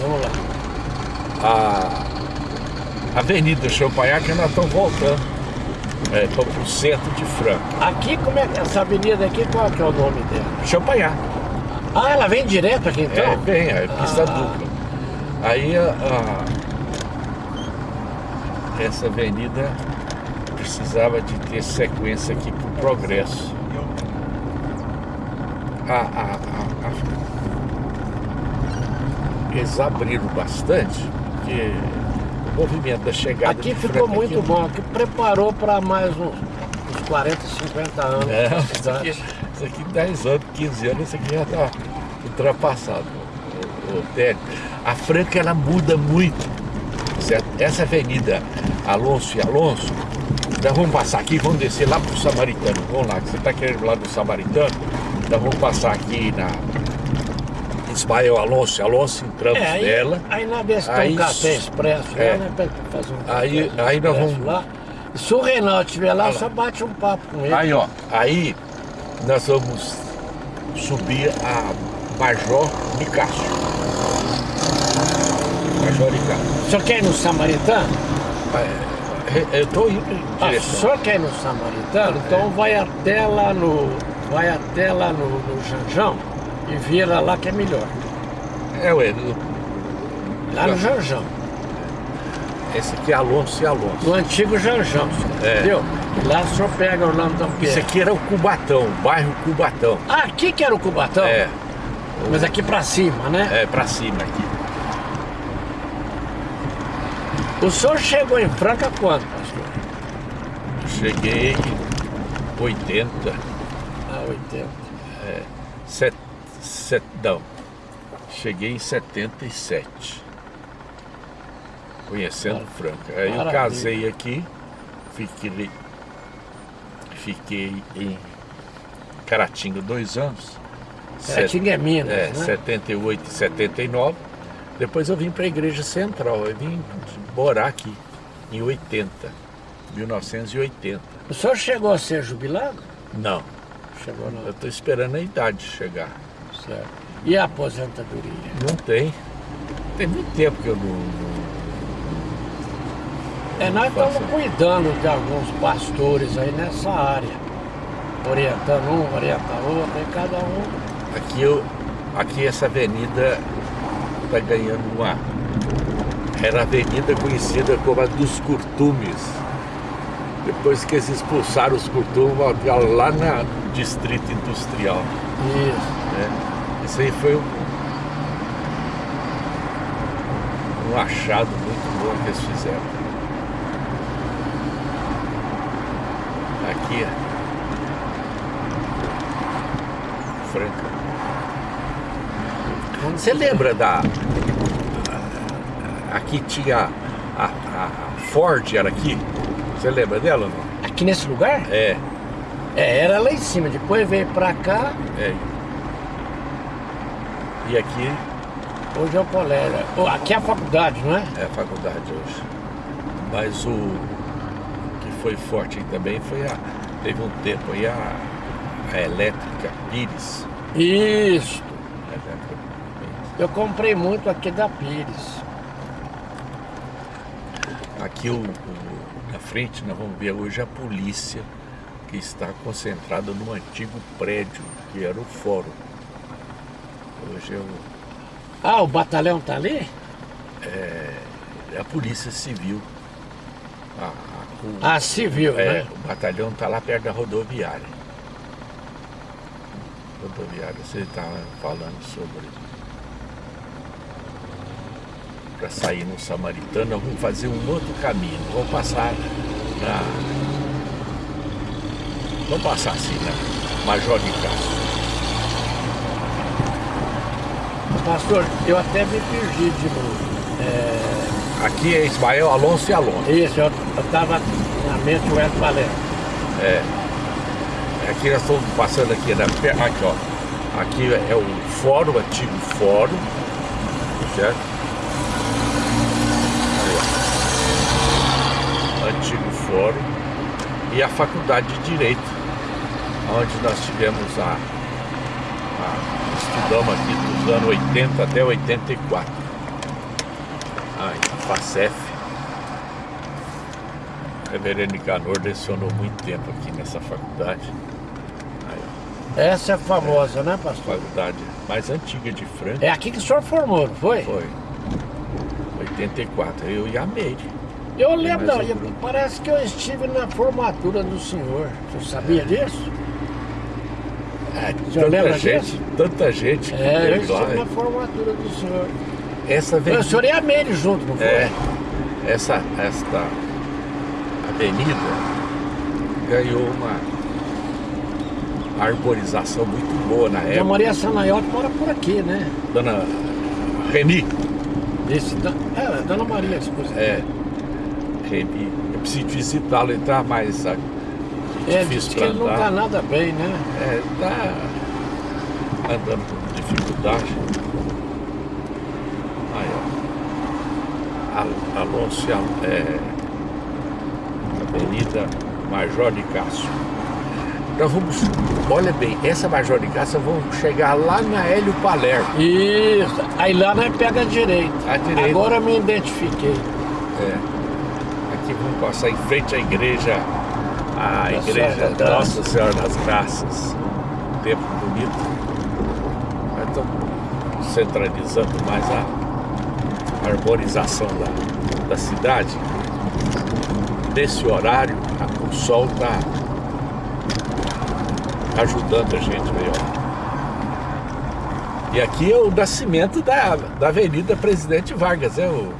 Vamos lá. A Avenida Champagnat nós estamos voltando é, para o centro de Franca. Aqui, como é que essa avenida aqui, qual que é o nome dela? Champagnat. Ah, ela vem direto aqui então? É, vem, é pista Ah. dupla. Aí a, a- essa avenida precisava de ter sequência aqui para o progresso. A- a- a- Eles abriram bastante, porque o movimento da chegada Aqui ficou muito aqui- bom, aqui preparou para mais uns, uns 40, 50 anos. É, isso aqui, isso aqui 10 anos, 15 anos, isso aqui já está ultrapassado. O, o. A Franca ela muda muito. Certo? Essa avenida Alonso e Alonso, nós vamos passar aqui, vamos descer lá para o Samaritano. Vamos lá, que você está querendo ir lá do Samaritano, nós vamos passar aqui na Ismael Alonso e Alonso, entramos É, aí, nela. aí na vez que tem Aí um café expresso é. lá, né? Fazer um Aí- café aí nós vamos- lá. Se o Reinaldo estiver lá, lá. só bate um papo com ele. Aí, ó, aí nós vamos subir a Major Nicásio. Major Nicásio. O senhor quer ir no Samaritano? É, Eu tô indo em Ah, o senhor quer ir no Samaritano? Então vai até lá no. Vai até lá no, no Janjão e vira lá que é melhor. É, ué, do- Lá no Janjão. esse aqui é Alonso e Alonso. No antigo Janjão. É. entendeu? Lá o senhor pega o nome da Isso aqui era o Cubatão, o bairro Cubatão. Ah, aqui que era o Cubatão? É, Mas aqui pra cima, né? é pra cima aqui. O senhor chegou em Franca quando, pastor? Cheguei em 80, Ah, 80. set, set, não, cheguei em 77. Conhecendo Mara- Franca. Aí eu maravilha. casei aqui, fiquei, fiquei em Caratinga dois anos. Caratinga é Minas, É, né? 78 e 79. Depois eu vim para a Igreja Central. Eu vim morar aqui em 80, 1980. O senhor chegou a ser jubilado? Não, Chegou não, eu estou esperando a idade chegar. Certo. E a aposentadoria? Não tem. Tem muito tempo que eu não. É, nós estamos cuidando de alguns pastores aí nessa área. Orientando um, orienta outro, e cada um. Aqui, eu, aqui essa avenida está ganhando uma. Era a avenida conhecida como a dos curtumes. Depois que eles expulsaram os curtumes, lá na Distrito Industrial. Isso. né? Isso aí foi um, um achado muito bom que eles fizeram. Aqui, Franca. Você lembra da. Aqui tinha a, a- Ford, era aqui? Você lembra dela ou não? Aqui nesse lugar? É, É, era lá em cima. Depois veio pra cá, é. E aqui hoje é o colégio. Aqui é a faculdade, não é? é a faculdade hoje. Mas o que foi forte também foi a. Teve um tempo aí a, a elétrica Pires. Isso. Eu comprei muito aqui da Pires. Aqui o, o- na frente nós vamos ver hoje a polícia que está concentrada no antigo prédio que era o fórum. Hoje é, o- Ah, o batalhão tá ali? é a polícia civil. A- a- o- Ah, civil, É, né? o batalhão está lá perto da rodoviária. Rodoviária, você estava falando sobre. Para sair no Samaritano, nós vamos fazer um outro caminho. Vamos passar na. Vamos passar assim, né? Major de Castro. Pastor, eu até me perdi de novo. É, Aqui é Ismael Alonso e Alonso. isso, eu, eu tava na mente o Hélio Valério. Aqui nós estamos passando aqui, na, per- aqui ó. Aqui é o fórum, o antigo fórum, certo? Aí, ó. Antigo fórum e a faculdade de Direito, onde nós tivemos a estudamos aqui dos anos 80 até 84. Aí, a FACEF. O reverendo Nicanor lecionou muito tempo aqui nessa faculdade. Aí, Essa é famosa, né, ó, pastor? faculdade mais antiga de Franca. É aqui que o senhor formou, não foi? Foi. 84. Eu e a Meire. Eu lembro, não, eu- parece que eu estive na formatura do senhor. Você sabia disso? É, tanta gente, tanta gente que É, teve lá. estive na formatura do senhor. Essa O senhor e a Meire junto, não foi? é, essa, esta avenida ganhou uma arborização muito boa na Dona época. Maria Sanaiotti mora por aqui, né? Dona Reni, Esse, é, Dona Maria, esposa. é, Reni, eu preciso visitá-lo, tá mais sabe, É, difícil diz que não tá nada bem, né? É, tá andando com dificuldade. Aí, ó. Al- Alonso, é, Avenida Major de Castro. Nós vamos, olha bem, essa Major de Castro, vamos chegar lá na Hélio Palermo. Isso. Aí lá nós pega a direita. À direita. Agora me identifiquei. É. Aqui vamos passar em frente à igreja, a igreja. Nossa Senhora das Graças. Um tempo bonito. Mas estamos centralizando mais a arborização da, da cidade. Nesse horário, a- o sol está ajudando a gente ó. E aqui é o nascimento da, da Avenida Presidente Vargas, é o,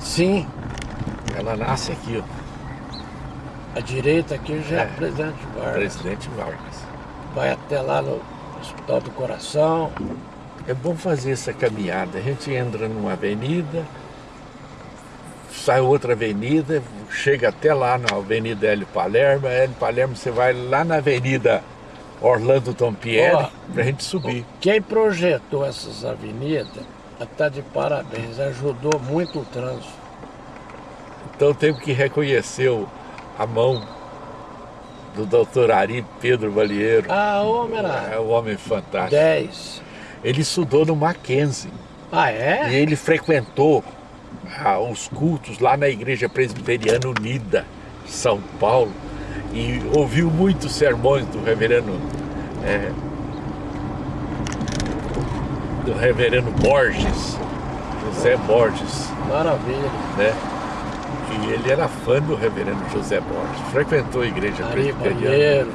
Sim. ela nasce aqui, ó. A direita aqui já é, É. Presidente Vargas. Presidente Vargas. Vai até lá no Hospital do Coração. É bom fazer essa caminhada. A gente entra numa avenida, sai outra avenida, chega até lá na Avenida Hélio Palermo. A Hélio Palermo você vai lá na Avenida Orlando Tompieri Ó. pra gente subir. Quem projetou essas avenidas está de parabéns. Ajudou muito o trânsito. Então temos que reconhecer o- a mão do doutor Ari Pedro Valieiro. Ah, homem É era um homem fantástico. 10. Ele estudou no Mackenzie. Ah, E é? ele frequentou ah, os cultos lá na Igreja Presbiteriana Unida, São Paulo, e ouviu muitos sermões do reverendo é, do reverendo Borges, José Borges, Maravilha. né? E ele era fã do reverendo José Borges, frequentou a Igreja Ari Presbiteriana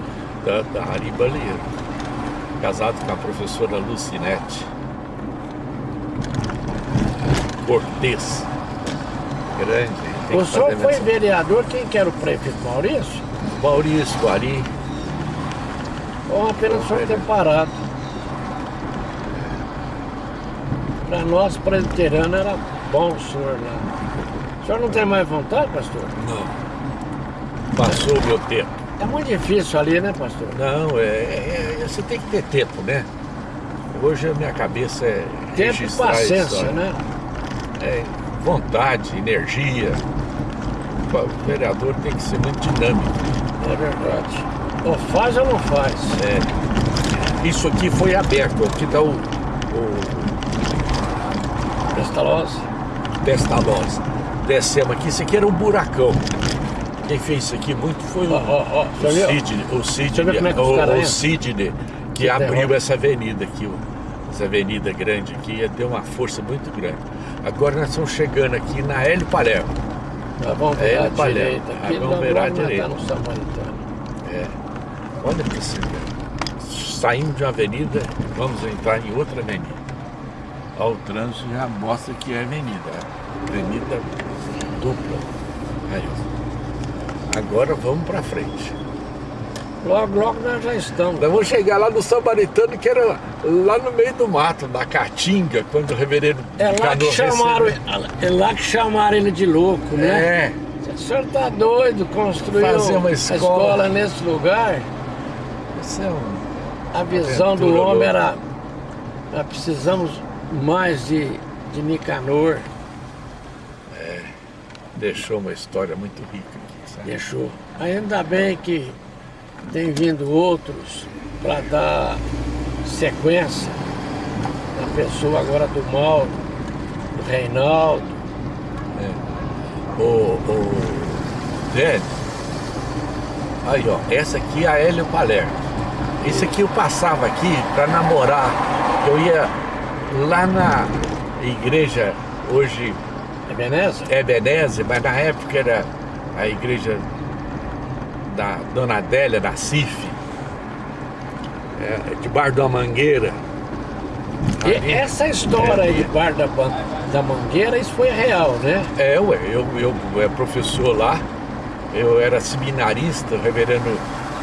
da, da Ari casado com a professora Lucinete Cortez. Grande. O senhor foi vereador, quem que era o prefeito Maurício? Maurício, Ari, Ou apenas só ter parado? Para nós, presbiteriano, era bom o senhor lá. O senhor não tem mais vontade, pastor? não. Passou o meu tempo. É muito difícil ali, né, pastor? Não, é, é- é- você tem que ter tempo, né? Hoje a minha cabeça é Tempo e paciência, né? É, vontade, energia. O vereador tem que ser muito dinâmico. É verdade. Ou faz ou não faz. É, isso aqui foi aberto, aqui está o, o Pestalozzi. Pestalozzi. Descemos aqui, isso aqui era um buracão. Quem fez isso aqui muito foi o, Ó, ó, ó, o? Sidney, o Sidney, é que o, o? Sidney que Que abriu terror. essa avenida aqui, essa avenida grande aqui, deu uma força muito grande. Agora nós estamos chegando aqui na Hélio Palermo. À Palermo. direita. Ah, Aqui à nós tá direita. no Samaritano. É. Olha para você. Saímos de uma avenida, vamos entrar em outra avenida. Ó, o trânsito já mostra que é avenida. é Avenida dupla. Aí, ó. Agora vamos para frente. Logo, logo nós já estamos. Nós vamos chegar lá no Samaritano, que era lá no meio do mato, na Caatinga, quando o reverendo É lá que chamaram, recebeu. é lá que chamaram ele de louco, né? É, O senhor tá doido, construiu Fazer uma escola. escola nesse lugar. isso é um... A visão do homem louca. era. Nós precisamos mais de, de Nicanor. Deixou uma história muito rica aqui, sabe? Deixou. Ainda bem que tem vindo outros para dar sequência na pessoa agora do Mauro, do Reinaldo, o, o velho. Aí, ó, essa aqui é a Hélio Palermo. Esse aqui eu passava aqui para namorar. Eu ia lá na igreja, hoje É Veneza? é Beneze, mas na época era a igreja da Dona Adélia, da CIF, é, de Bar da Mangueira. E Ali- essa história aí É, de Bar da, da Mangueira, isso foi real, né? É, ué, eu, eu, eu era professor lá, eu era seminarista, o reverendo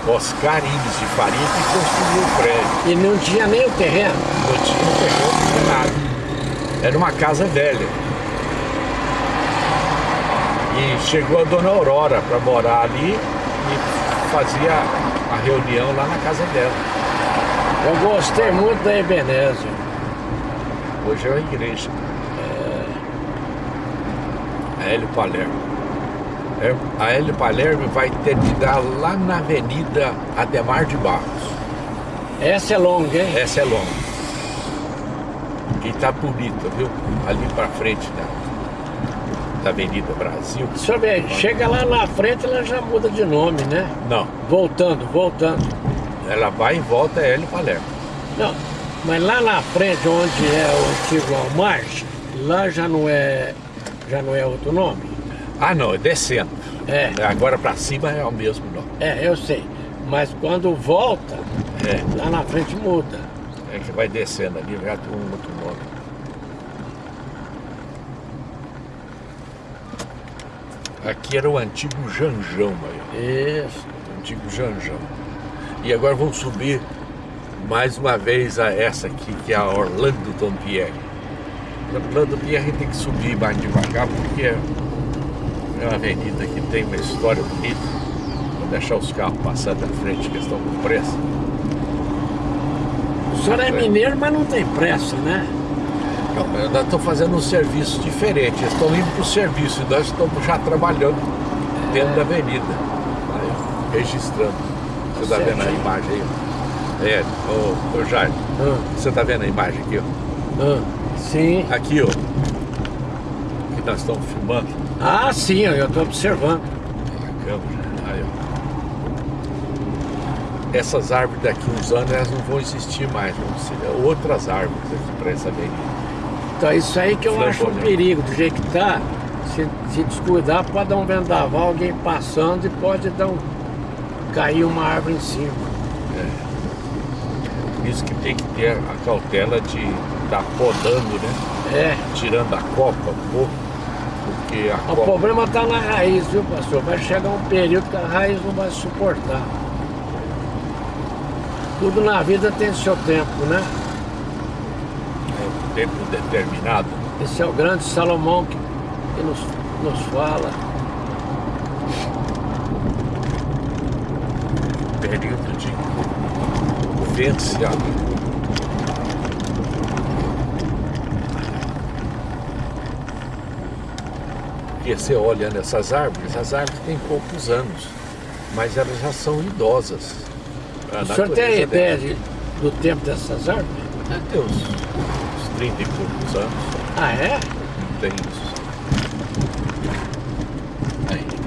Oscar Ives de Faria, que construiu o prédio. E não tinha nem o terreno. Não tinha um terreno, não tinha nada. Era uma casa velha. E chegou a dona Aurora para morar ali e fazia a reunião lá na casa dela. Eu gostei muito da Ebenezer. Hoje é uma igreja. É. Hélio Palermo. É, A Hélio Palermo vai terminar lá na Avenida Ademar de Barros. Essa é longa, hein? Essa é longa. E tá bonita, viu? Ali pra frente da, da Avenida Brasil. Senhor vê, chega lá na frente, ela já muda de nome, né? Não, Voltando, voltando. ela vai e volta é Hélio Palermo. Não, mas lá na frente, onde é o antigo Almarge, lá já não é, já não é outro nome. Ah, não, é descendo. É, Agora pra cima é o mesmo nome. é, eu sei. Mas quando volta, É, lá na frente muda. é que vai descendo ali, já tem um outro nome. Aqui era o antigo Janjão, aí, Isso. ó. Antigo Janjão. E agora vamos subir mais uma vez a essa aqui, que é a Orlando Dompierre. Orlando Dompierre tem que subir mais devagar, porque é uma avenida que tem uma história bonita. Vou deixar os carros passando à frente, que estão com pressa. O senhor é mineiro, mas não tem pressa, né? Não, ainda estou fazendo um serviço diferente. Eles estão indo para o serviço e nós estamos já trabalhando dentro da avenida. Aí, registrando. Você está vendo a imagem aí? É, ô, ô Jair, Ah, você está vendo a imagem aqui, ó? ah, sim. Aqui, ó. Que nós estamos filmando. Ah, sim, eu estou observando. Aí, ó. Essas árvores daqui uns anos elas não vão existir mais, vão ser outras árvores aqui para essa avenida. Então isso aí que eu acho um perigo, do jeito que tá, se, se descuidar, pode dar um vendaval, alguém passando e pode dar um. cair uma árvore em cima. Por isso que tem que ter a cautela de estar podando, né? É. Tirando a copa um pouco, porque a O copa. problema está na raiz, viu, pastor? Vai chegar um período que a raiz não vai suportar. Tudo na vida tem seu tempo, né? Um tempo determinado. Esse é o grande Salomão que, que nos, nos fala. Período de vivenciado. Porque você olha nessas árvores, as árvores têm poucos anos, mas elas já são idosas. A O senhor tem ideia de- do tempo dessas árvores? Uns, uns 30 e poucos anos, Ah, é? tem isso.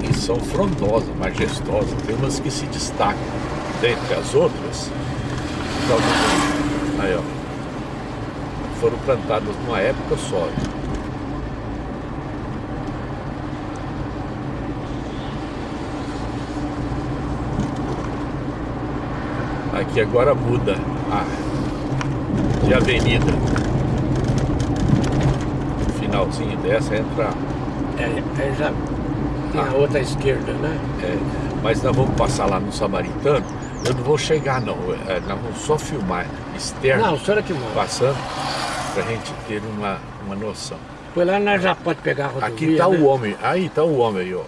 E são frondosas, majestosas, tem umas que se destacam dentre as outras. Então, Aí, ó. Foram plantadas numa época só. Aqui agora muda a, de avenida. Finalzinho dessa entra. É, é já tem a Ah. outra esquerda, né? é, mas nós vamos passar lá no Samaritano. Eu não vou chegar não. é, nós vamos só filmar externo Não, o senhor é que manda. passando pra gente ter uma, uma noção. Foi lá nós já pode pegar a rodovia, Aqui tá né? o homem, aí tá o homem aí, ó.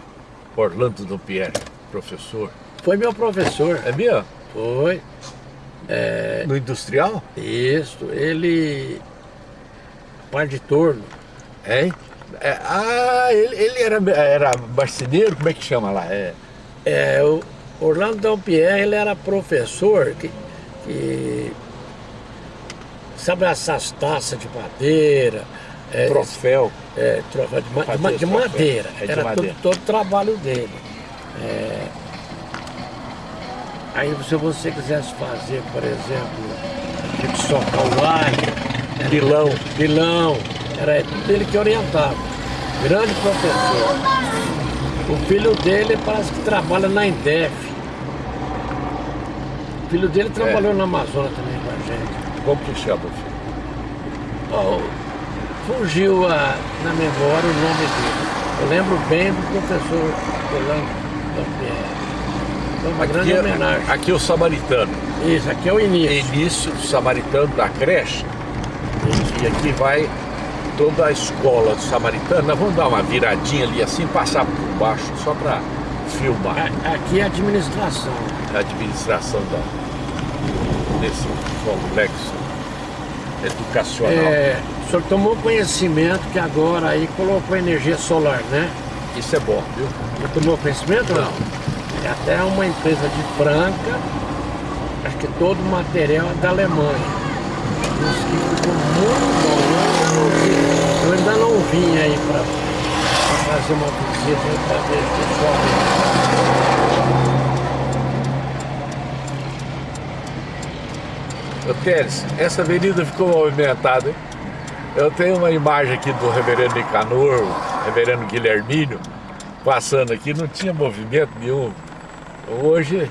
Orlando do Pierre, professor. Foi meu professor. É mesmo? Foi. No industrial? Isso, ele... Par de torno. É? É, ah, ele, ele era, era marceneiro, como é que chama lá? É, É, o Orlando Dampierre, ele era professor que, que sabe essas taças de madeira, É, troféu. É, troféu de, ma- de de madeira. É de Era madeira. Todo, todo o trabalho dele. É, aí se você quisesse fazer, por exemplo, que socar o ar, Pilão. pilão, era tudo ele que orientava. Grande professor. O filho dele parece que trabalha na Indef. O filho dele trabalhou na Amazônia também com a gente. Como que chama, filho? Oh, fugiu a- na memória o nome dele. Eu lembro bem do professor Orlando. Foi uma grande Aqui, homenagem. aqui é o samaritano. Isso, aqui é o início. Início do samaritano da creche. E aqui vai toda a escola. Nós vamos dar uma viradinha ali assim, passar por baixo, só para filmar A- Aqui é a administração. a administração da, desse complexo educacional. É, o senhor tomou conhecimento que agora aí colocou energia solar, né? Isso é bom, viu? Já tomou conhecimento não? É até uma empresa de Franca, acho que todo o material é da Alemanha. Diz que ficou muito bom. Eu ainda não vim, aí para fazer uma visita para ver pessoalmente. Ô Teres, essa avenida ficou movimentada, hein? Eu tenho uma imagem aqui do reverendo Nicanor, o reverendo Guilhermínio, passando aqui, não tinha movimento nenhum. Hoje,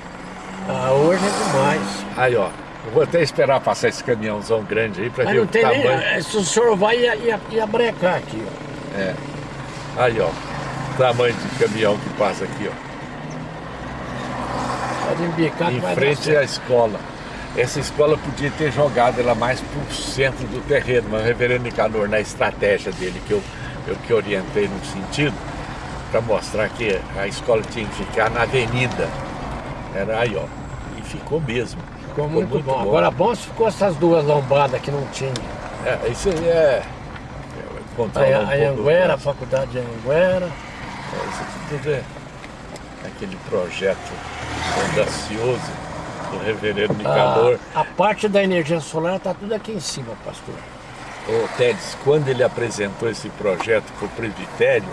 Ah, hoje é demais. aí ó, eu vou até esperar passar esse caminhãozão grande aí para ver não o tem nem. tamanho. eh, Se o senhor vai, ia, ia, ia brecar aqui, ó. É. Aí ó, tamanho de caminhão que passa aqui ó. Pode embicar em frente à escola. Essa escola podia ter jogado ela mais para o centro do terreno, mas o reverendo Nicanor, na estratégia dele, que eu, eu que orientei no sentido, para mostrar que a escola tinha que ficar na avenida. Era aí, ó. E ficou mesmo. Ficou muito, bom. Agora bom se ficou essas duas lombadas que não tinha. É, isso aí é. é A, um a Anguera, a faculdade de Anguera. É, Isso aqui tudo é aquele projeto audacioso do reverendo Nicanor. A, a parte da energia solar está tudo aqui em cima, pastor. O Tedes, quando ele apresentou esse projeto para o presbitério,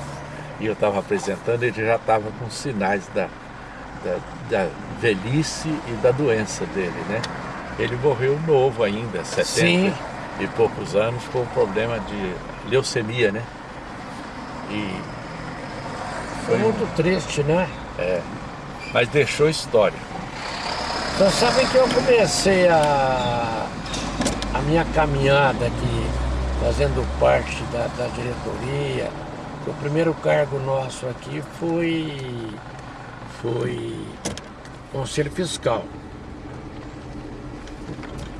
e eu estava apresentando, ele já estava com sinais da, da, da velhice e da doença dele, né? Ele morreu novo ainda, 70 Sim. e poucos anos, com problema de leucemia, né? E Foi muito triste, né? mas deixou história. Então sabe que eu comecei a, a minha caminhada aqui, fazendo parte da, da diretoria. O primeiro cargo nosso aqui foi, foi Conselho Fiscal.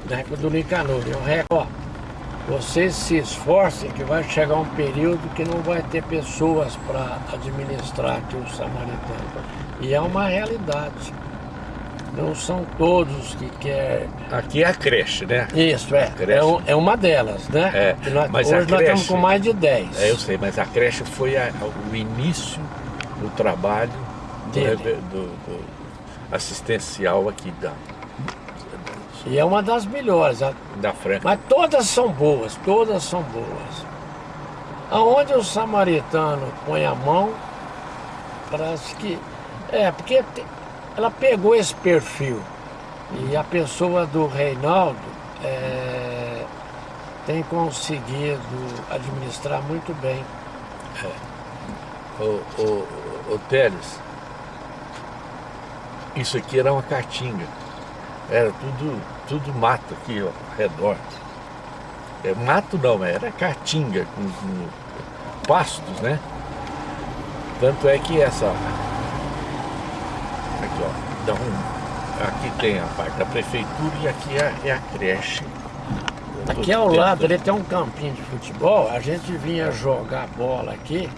Na época do Nicanor. Eu ó, vocês se esforcem que vai chegar um período que não vai ter pessoas para administrar aqui o samaritano. E é uma realidade. Não são todos que querem. Aqui é a creche, né? Isso, é. Creche. É, um- é uma delas, né? É, nós- mas hoje a nós estamos creche- com mais de 10. É, eu sei, mas a creche foi a- o início do trabalho do, Dele. reve- do- do assistencial aqui da, E é uma das melhores. a- da Franca. Mas todas são boas, todas são boas. Aonde o samaritano põe a mão, parece que. É, porque ela pegou esse perfil. E a pessoa do Reinaldo é, tem conseguido administrar muito bem. Ô, ô, ô, Teles, isso aqui era uma caatinga. Era tudo, tudo mato aqui ó, ao redor. É, mato não, era caatinga com, com pastos, né? Tanto é que essa. Aqui, ó. Dá um, aqui tem a parte da prefeitura e aqui é, é a creche. Aqui ao lado ele tem um campinho de futebol, a gente vinha jogar bola aqui,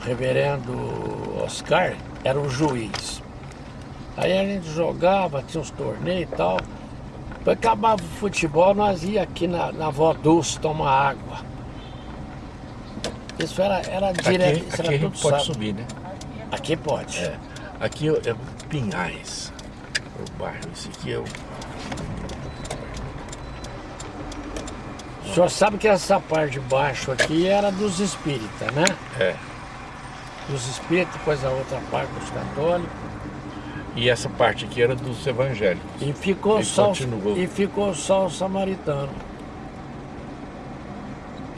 o reverendo Oscar era o juiz. Aí a gente jogava, tinha uns torneios e tal. Depois acabava o futebol, nós ia aqui na, na Vó Dulce tomar água. Isso era, era direto, Aqui, isso aqui a gente pode sábado. subir, né? Aqui pode. É, aqui é é Pinhais, o bairro. Esse aqui é o. O senhor sabe que essa parte de baixo aqui era dos espíritas, né? É. Dos espíritas, depois a outra parte dos católicos. E essa parte aqui era dos evangélicos. E ficou, E só, continuou. e ficou só o samaritano.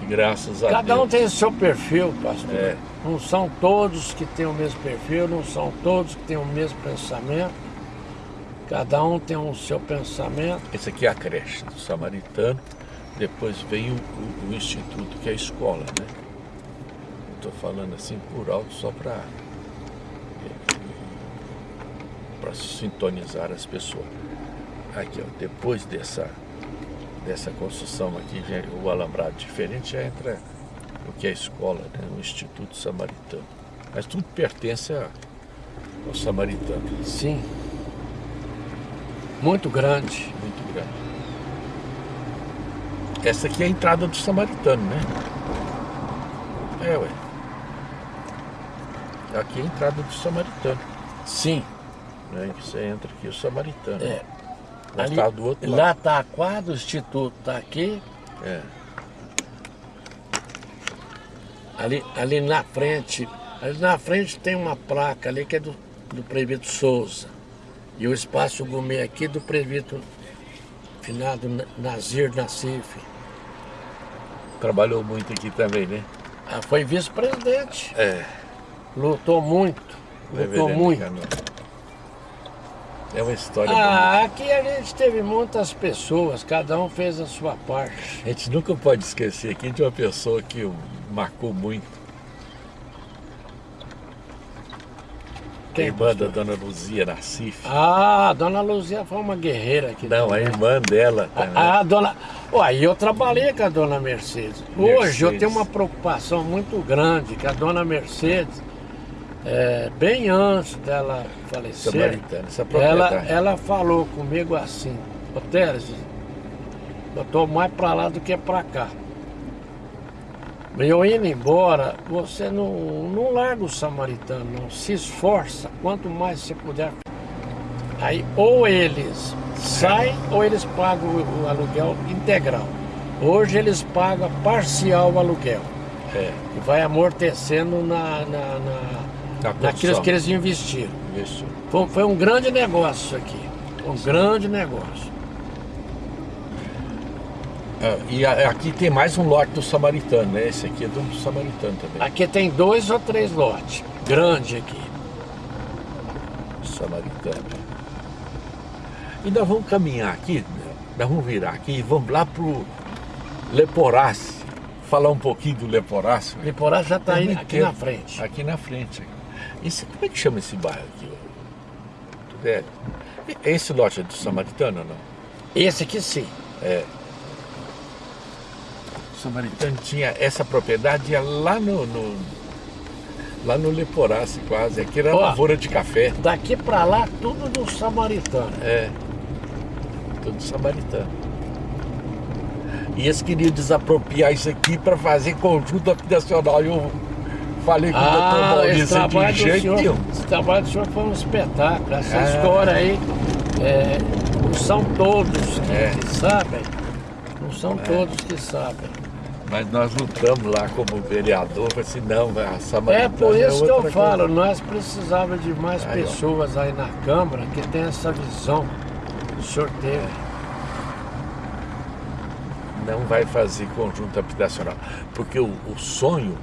E graças a Cada Deus. um tem o seu perfil, pastor. É. Não são todos que têm o mesmo perfil, não são todos que têm o mesmo pensamento. Cada um tem o seu pensamento. Esse aqui é a creche do Samaritano. Depois vem o, o- o instituto, que é a escola, né? Estou falando assim por alto só para para sintonizar as pessoas. Aqui, ó, depois dessa dessa construção aqui, o alambrado diferente já entra o que é a escola, né? O Instituto Samaritano. Mas tudo pertence a- ao Samaritano. Sim. Muito grande. Muito grande. Essa aqui é a entrada do Samaritano, né? É, ué. Aqui é a entrada do Samaritano. Sim. Né? Você entra aqui, o Samaritano. É. Ali, tá do outro lá lado. está a quadra, o instituto está aqui. É. Ali, ali na frente, ali na frente tem uma placa ali que é do, do prefeito Souza. E o espaço gourmet aqui do prefeito finado Na- Nazir Nassif. Trabalhou muito aqui também, né? Ah, foi vice-presidente. É. Lutou muito. Lutou Reverendo muito. Cano. É uma história bonita. Ah, aqui a gente teve muitas pessoas, cada um fez a sua parte. A gente nunca pode esquecer aqui de uma pessoa que marcou muito. a Quem, irmã da dona Luzia Nassif. Ah, a dona Luzia foi uma guerreira aqui. Não, a também. irmã dela também. A, a dona. Uai, eu trabalhei com a dona Mercedes. Hoje eu Mercedes. tenho uma preocupação muito grande que a dona Mercedes, é, bem antes dela falecer, ela, ela falou comigo assim, ô Teres, eu tô mais pra lá do que pra cá. Eu indo embora, você não, não larga o samaritano, não. Se esforça, quanto mais você puder. Aí ou eles saem ou eles pagam o, o aluguel integral. Hoje eles pagam parcial o aluguel. É, E vai amortecendo na, na, na, na naquilo construção. que eles investiram. Isso. Foi, foi um grande negócio isso aqui. Um grande negócio. Ah, e a- aqui tem mais um lote do Samaritano, né? Esse aqui é do Samaritano também. Aqui tem dois ou três lotes. Grande aqui. Samaritano. E nós vamos caminhar aqui, né? nós vamos virar aqui e vamos lá pro Leporace. Falar um pouquinho do Leporace. Liporá já está Tem aí aqui na frente. Aqui na frente. Esse, como é que chama esse bairro aqui? Tudélio? E- Esse lote é do Samaritano ou não? Esse aqui sim. O Samaritano tinha essa propriedade ia lá no, no- lá no Leporace quase. Aqui era Ó. lavoura de café. Daqui para lá, tudo do samaritano. É. Tudo samaritano. E eles queriam desapropriar isso aqui para fazer conjunto habitacional. E eu falei com o doutor Ah, esse Maurício trabalho, de do jeito senhor, nenhum. esse trabalho do senhor foi um espetáculo. Essa Ah. história aí, é, não são todos que, É. que sabem. Não são todos que sabem. Mas nós lutamos lá como vereador, falei assim, não, a Samaritana É por isso que eu outra falo, coisa. nós precisávamos de mais Aí, ó. pessoas aí na Câmara que tem essa visão que o senhor teve. Não vai fazer conjunto habitacional. Porque o, o sonho,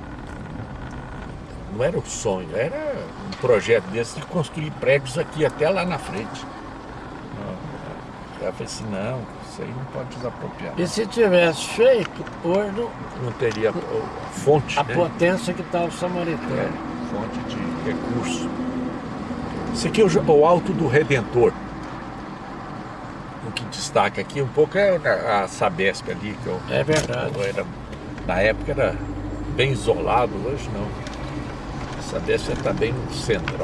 não era o sonho, era um projeto desse de construir prédios aqui até lá na frente. Eu falei assim, não, isso aí não pode desapropriar. E se tivesse feito, hoje não- teria ó, fonte, a né? potência que está o samaritano. É, fonte de recurso. Isso aqui é o Alto do Redentor. O que destaca aqui um pouco é a, a Sabesp ali, que eu, É verdade. eu era, na época era bem isolado, hoje não. A Sabesp está bem no centro.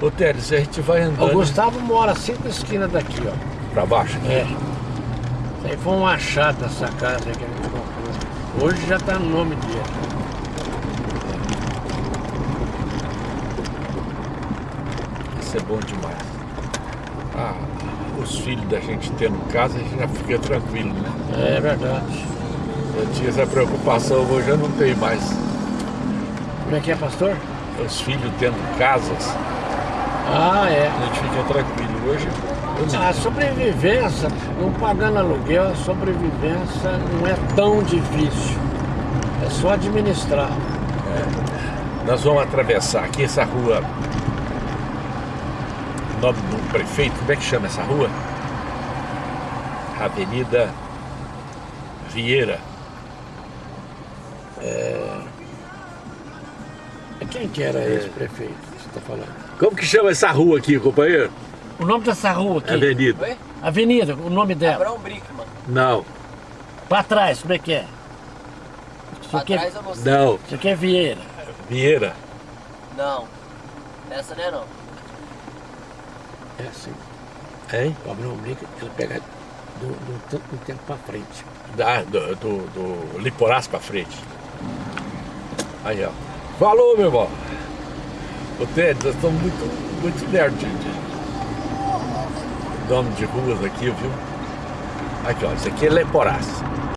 Ó. Ô Teres, a gente vai O andando Gustavo mora cinco esquinas daqui, ó. para baixo. aqui. É. Isso aí foi um achado essa casa que a gente comprou. Hoje já está no nome dele. Isso é bom demais. ah, os filhos da gente tendo casa, a gente já fica tranquilo, né? É verdade. Eu tinha essa preocupação, hoje eu não tenho mais. Como é que é, pastor? Os filhos tendo casas, Ah, é. a gente fica tranquilo. Hoje não- A sobrevivência, não pagando aluguel, a sobrevivência não é tão difícil. É só administrar. Nós vamos atravessar aqui essa rua. O nome do prefeito, como é que chama essa rua? Avenida Vieira. Quem que era esse prefeito que você está falando? Como que chama essa rua aqui, companheiro? O nome dessa rua aqui? Avenida. Oi? Avenida, o nome dela. Abraão Brickman. Não, Pra trás, como é que é? Isso aqui, é- trás eu não sei. não. isso aqui é Vieira. Vieira. Não. Essa não é não. É assim. Hein? O Abraão Brinca, ele pega do, do, tanto do tempo pra frente. Da, do, do, do Liporás pra frente. Aí, ó. Falou, meu irmão. Ô, Ted, nós estamos muito, muito nerd de, de nome de ruas aqui, viu? Aqui, ó. Isso aqui é Leporás.